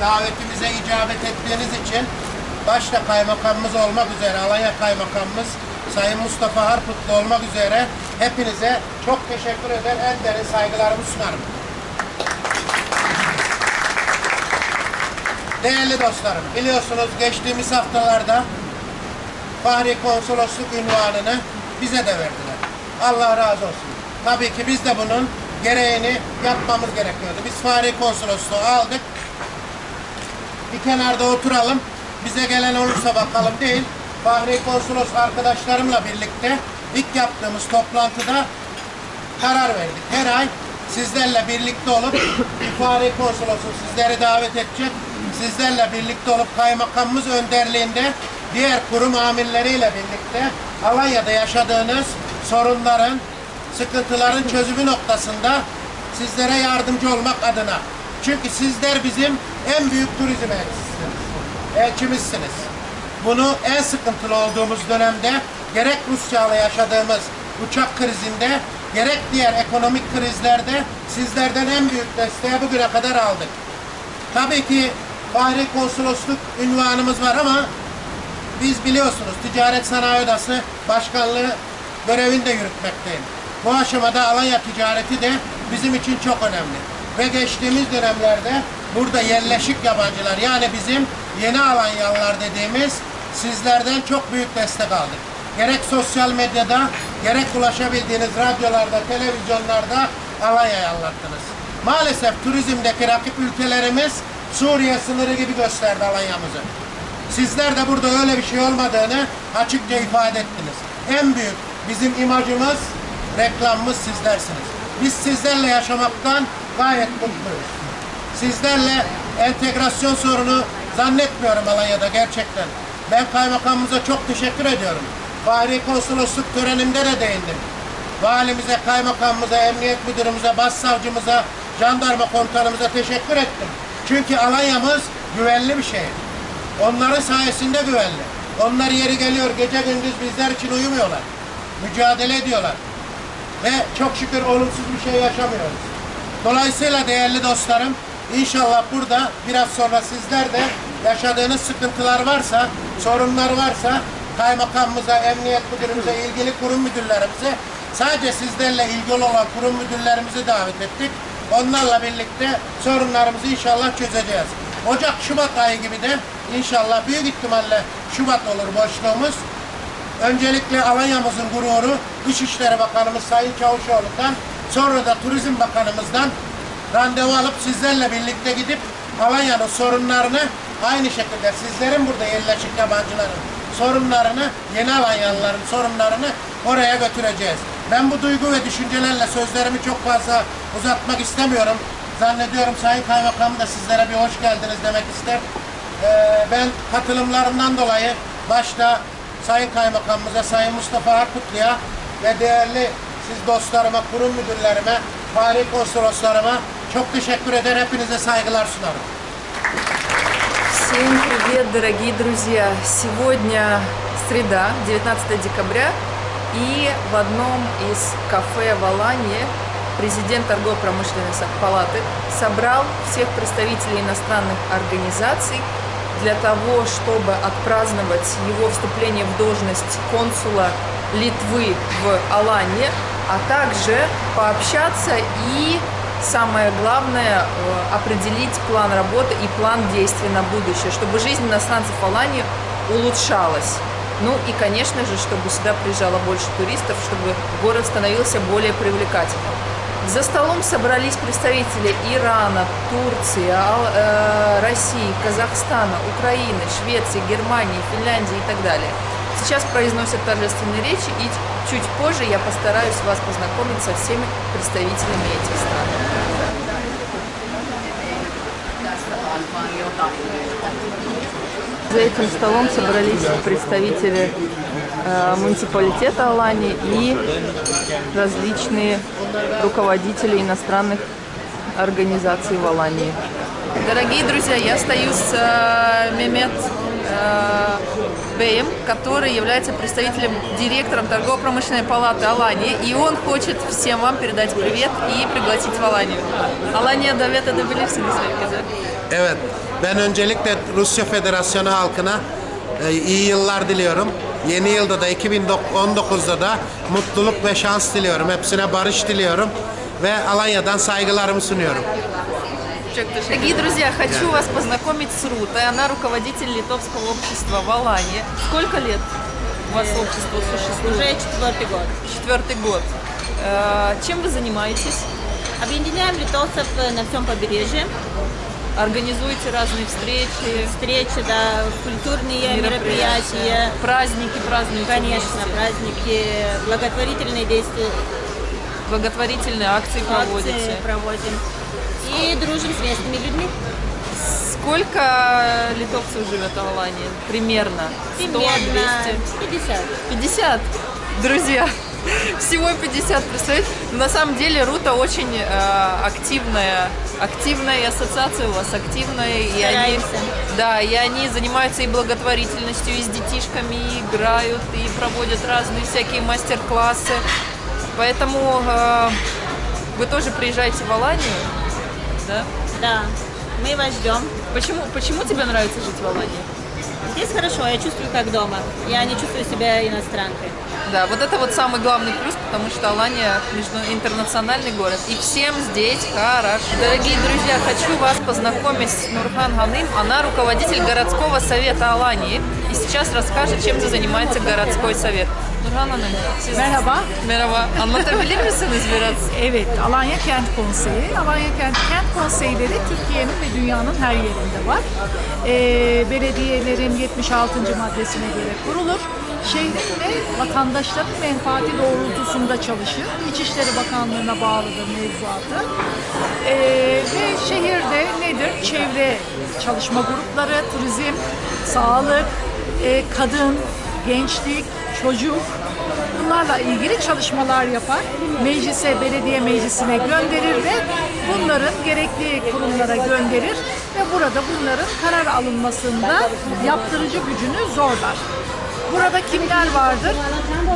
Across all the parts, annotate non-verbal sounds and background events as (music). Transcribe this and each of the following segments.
Davetimize icabet ettiğiniz için başta kaymakamımız olmak üzere, Alanya kaymakamımız Sayın Mustafa Harputlu olmak üzere hepinize çok teşekkür eder, en derin saygılarımı sunarım. Değerli dostlarım, biliyorsunuz geçtiğimiz haftalarda Fahri Konsolosluk ünvanını bize de verdiler. Allah razı olsun. Tabii ki biz de bunun gereğini yapmamız gerekiyordu. Biz Fahri Konsolosluğu aldık. Bir kenarda oturalım. Bize gelen olursa bakalım değil. Fahri Konsolos arkadaşlarımla birlikte ilk yaptığımız toplantıda karar verdik. Her ay sizlerle birlikte olup (coughs) İfade Konsolosu sizleri davet edecek. Sizlerle birlikte olup kaymakamımız önderliğinde diğer kurum amirleriyle birlikte Alanya'da yaşadığınız sorunların, sıkıntıların çözümü noktasında sizlere yardımcı olmak adına. Çünkü sizler bizim en büyük turizm elçisiniz. Elçimizsiniz. Bunu en sıkıntılı olduğumuz dönemde gerek Rusya ile yaşadığımız uçak krizinde gerek diğer ekonomik krizlerde sizlerden en büyük desteği bugüne kadar aldık. Tabii ki Fahri Konsolosluk ünvanımız var ama biz biliyorsunuz Ticaret Sanayi Odası Başkanlığı görevini de yürütmekteyim. Bu aşamada Alanya ticareti de bizim için çok önemli. Ve geçtiğimiz dönemlerde burada yerleşik yabancılar yani bizim yeni Alanyalılar dediğimiz sizlerden çok büyük destek aldık. Gerek sosyal medyada, gerek ulaşabildiğiniz radyolarda, televizyonlarda Alanya'yı anlattınız. Maalesef turizmdeki rakip ülkelerimiz Suriye sınırı gibi gösterdi Alanya'mızı. Sizler de burada öyle bir şey olmadığını açıkça ifade ettiniz. En büyük bizim imajımız, reklamımız sizlersiniz. Biz sizlerle yaşamaktan gayet mutluyuz. Sizlerle entegrasyon sorunu zannetmiyorum Alanya'da gerçekten. Ben kaymakamımıza çok teşekkür ediyorum. Fahri konsolosluk törenimde de değindim. Valimize, kaymakamımıza, emniyet müdürümüze, başsavcımıza, jandarma komutanımıza teşekkür ettim. Çünkü Alanya'mız güvenli bir şehir. Onların sayesinde güvenli. Onlar yeri geliyor gece gündüz bizler için uyumuyorlar. Mücadele ediyorlar. Ve çok şükür olumsuz bir şey yaşamıyoruz. Dolayısıyla değerli dostlarım, inşallah burada biraz sonra sizler de yaşadığınız sıkıntılar varsa, sorunlar varsa kaymakamımıza, emniyet müdürümüze, ilgili kurum müdürlerimize sadece sizlerle ilgili olan kurum müdürlerimizi davet ettik. Onlarla birlikte sorunlarımızı inşallah çözeceğiz. Ocak, Şubat ayı gibi de inşallah büyük ihtimalle Şubat olur boşluğumuz. Öncelikle Alanya'mızın gururu Dışişleri Bakanımız Sayın Çavuşoğlu'ndan sonra da Turizm Bakanımızdan randevu alıp sizlerle birlikte gidip Alanya'nın sorunlarını aynı şekilde sizlerin burada yerleşik yabancıların sorunlarını, yeni Alanyalıların sorunlarını oraya götüreceğiz. Ben bu duygu ve düşüncelerle sözlerimi çok fazla uzatmak istemiyorum. Zannediyorum Sayın Kaymakam da sizlere bir hoş geldiniz demek ister. Ee, ben katılımlarından dolayı başta Sayın Kaymakamımıza, Sayın Mustafa Harputlu'ya ve değerli siz dostlarıma, kurum müdürlerime, fahri konsoloslarıma çok teşekkür eder. Hepinize saygılar sunarım. Всем привет, дорогие друзья! Сегодня среда, 19 декабря, и в одном из кафе в Алании президент торгово-промышленной палаты собрал всех представителей иностранных организаций для того, чтобы отпраздновать его вступление в должность консула Литвы в Алании, а также пообщаться и, самое главное, э, определить план работы и план действий на будущее, чтобы жизнь иностранцев в Алании улучшалась. Ну и, конечно же, чтобы сюда приезжало больше туристов, чтобы город становился более привлекательным. За столом собрались представители Ирана, Турции, э, России, Казахстана, Украины, Швеции, Германии, Финляндии и так далее. Сейчас произносят торжественные речи, и чуть позже я постараюсь вас познакомить со всеми представителями этих стран. За этим столом собрались представители муниципалитета Алани и различные руководители иностранных организаций в Алании. Дорогие друзья, я стою с э, Мемет э, Бэем, который является представителем, директором торгово-промышленной палаты Алании, и он хочет всем вам передать привет и пригласить в Аланию. Alanya davet edebilirsiniz herkese. Evet, ben öncelikle Rusya Federasyonu halkına e, iyi yıllar diliyorum. Yeni yılda da 2019'da da mutluluk ve şans diliyorum. Hepsine barış diliyorum ve Alanya'dan saygılarımı sunuyorum. Дорогие друзья, хочу вас познакомить с Рутой. Она руководитель литовского общества в Алании. Сколько лет у вас общество существует? Уже четвертый год. Четвертый год. Э, Чем вы занимаетесь? Объединяем литовцев э, на всем побережье. Организуете разные встречи, Встречи, да, культурные мероприятия, мероприятия. праздники празднуете Конечно, вместе, праздники, благотворительные действия, благотворительные акции проводите. акции проводим. И дружим с местными людьми. Сколько литовцев живет в Алании? Примерно? 100, Примерно 200? 50. 50, друзья. Всего 50, представляете? На самом деле Рута очень э, активная, активная ассоциация у вас активная, и они, да, и они занимаются и благотворительностью, и с детишками, и играют, и проводят разные всякие мастер-классы. Поэтому э, вы тоже приезжаете в Аланию, да? Да, мы вас ждем. Почему, почему тебе нравится жить в Алании? Здесь хорошо, я чувствую как дома. Я не чувствую себя иностранкой. Да, вот это вот самый главный плюс, потому что Алания между- интернациональный город, и всем здесь хорошо. Дорогие друзья, хочу вас познакомить с Нурхан Ганым. Она руководитель городского совета Алании, и сейчас расскажет, чем занимается городской совет. Nurhan Hanım, siz... Merhaba. Merhaba. Anlatabilir misiniz biraz? (laughs) Evet, Alanya Kent Konseyi. Alanya Kent, Kent Konseyleri Türkiye'nin ve dünyanın her yerinde var. Ee, belediyelerin 76. maddesine göre kurulur. Şehrin ve vatandaşların menfaati doğrultusunda çalışır. İçişleri Bakanlığı'na bağlıdır mevzuatı. Ee, ve şehirde nedir? Çevre çalışma grupları, turizm, sağlık, e, kadın, gençlik, çocuk, bunlarla ilgili çalışmalar yapar. Meclise, belediye meclisine gönderir ve bunların gerekli kurumlara gönderir ve burada bunların karar alınmasında yaptırıcı gücünü zorlar. Burada kimler vardır?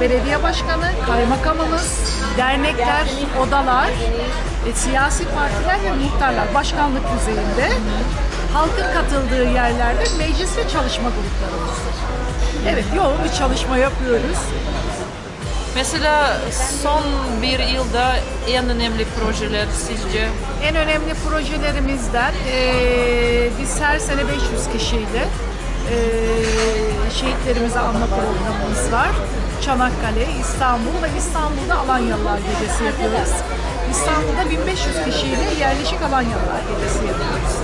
Belediye başkanı, kaymakamımız, dernekler, odalar, e, siyasi partiler ve muhtarlar başkanlık düzeyinde halkın katıldığı yerlerde meclis ve çalışma gruplarımızdır. Evet, yoğun bir çalışma yapıyoruz. Mesela son bir yılda en önemli projeler sizce? En önemli projelerimizden eee biz her sene 500 kişiyle eee şehitlerimizi anma programımız var. Çanakkale, İstanbul ve İstanbul'da Alanyalılar Gecesi yapıyoruz. İstanbul'da 1500 kişiyle yerleşik Alanyalılar Gecesi yapıyoruz.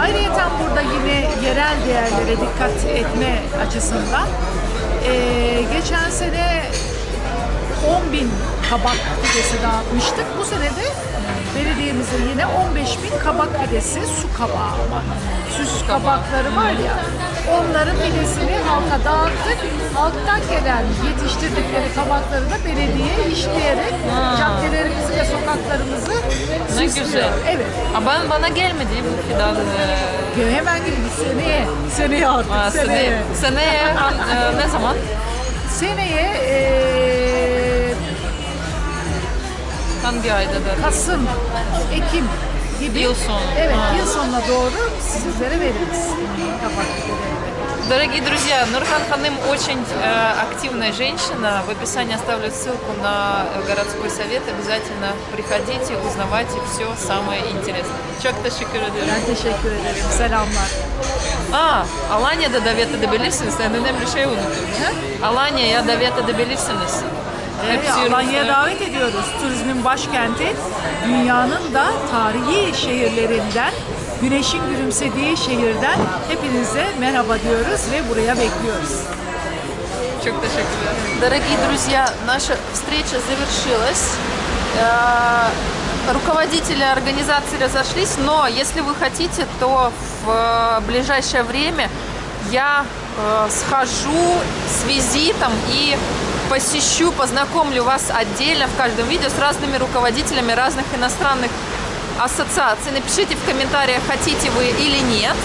Ayrıca burada yine yerel değerlere dikkat etme açısından eee, geçen sene 10 bin kabak pidesi dağıtmıştık. Bu sene de belediyemizin yine 15 bin kabak pidesi, su kabağı ama süs kabakları var ya onların pidesini halka dağıttık. Halktan gelen yetiştirdikleri kabakları da belediye işleyerek Süslüyor. güzel. Evet. Aa, ben, bana gelmedi bu fidan. e, Hemen gelin seneye. Seneye artık. Aa, seneye. Seneye, seneye e, ne zaman? Seneye eee Hangi ayda da? Kasım, Ekim gibi Yıl sonu. Evet, Ha. yıl sonuna doğru sizlere veririz. Pideleri. Дорогие друзья, Нурхан Ханым очень э, активная женщина. В описании оставлю ссылку на э, городской совет. Обязательно приходите, узнавайте все самое интересное. Çok teşekkür ederim. Ben teşekkür ederim. Selamlar. Aa, Alanya'da davet edebilirsiniz. En önemli şey unuttum. Alanya'ya davet edebilirsiniz. Evet, Alanya'ya davet ediyoruz. Turizmin başkenti, dünyanın da tarihi şehirlerinden, güneşin gülümsediği şehirden hepinize merhaba diyoruz ve buraya bekliyoruz. Çok teşekkürler. Дорогие друзья, наша встреча завершилась. Э, Руководители организации разошлись, но если вы хотите, то в э, ближайшее время я э, схожу с визитом и посещу, познакомлю вас отдельно в каждом видео с разными руководителями разных иностранных ассоциаций. Напишите в комментариях, хотите вы или нет.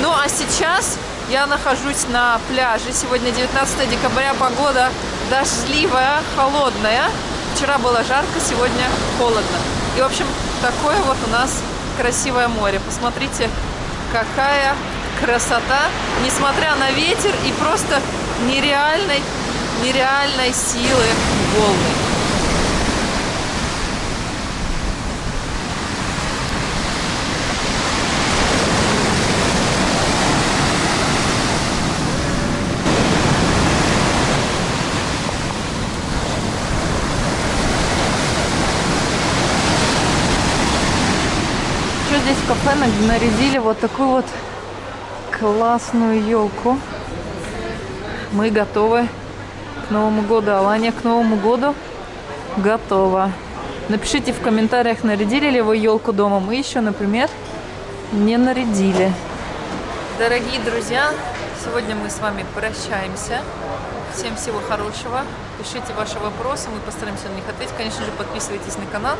Ну а сейчас Я нахожусь на пляже. Сегодня 19 декабря. Погода дождливая, холодная. Вчера было жарко, сегодня холодно. И, в общем, такое вот у нас красивое море. Посмотрите, какая красота, несмотря на ветер и просто нереальной, нереальной силы волны. Кафе на- нарядили вот такую вот классную елку. Мы готовы к Новому году. Алания к Новому году готова. Напишите в комментариях, нарядили ли вы елку дома. Мы еще, например, не нарядили. Дорогие друзья, сегодня мы с вами прощаемся. Всем всего хорошего. Пишите ваши вопросы, мы постараемся на них ответить. Конечно же, подписывайтесь на канал.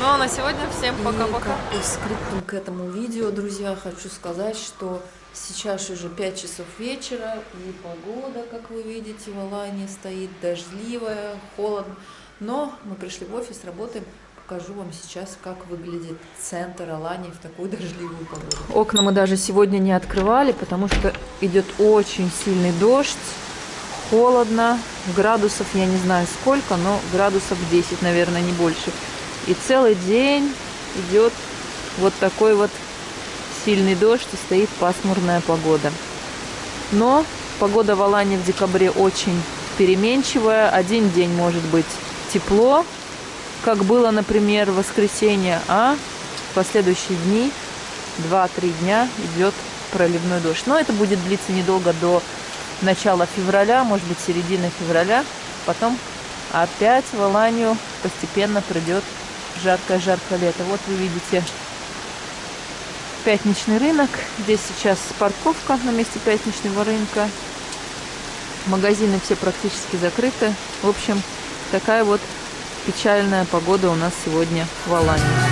Ну а на сегодня всем пока-пока. И как скриптум к этому видео, друзья, хочу сказать, что сейчас уже 5 часов вечера, и погода, как вы видите, в Алании стоит дождливая, холодно. Но мы пришли в офис, работаем. Покажу вам сейчас, как выглядит центр Алании в такую дождливую погоду. Окна мы даже сегодня не открывали, потому что идет очень сильный дождь, холодно, градусов я не знаю сколько, но градусов 10, наверное, не больше. И целый день идет вот такой вот сильный дождь и стоит пасмурная погода. Но погода в Алане в декабре очень переменчивая. Один день может быть тепло, как было, например, в воскресенье, а в последующие дни 2-3 дня идет проливной дождь. Но это будет длиться недолго до начала февраля, может быть, середины февраля. Потом опять в Аланию постепенно придет жаркое-жаркое лето. Вот вы видите пятничный рынок. Здесь сейчас парковка на месте пятничного рынка. Магазины все практически закрыты. В общем, такая вот печальная погода у нас сегодня в Алании.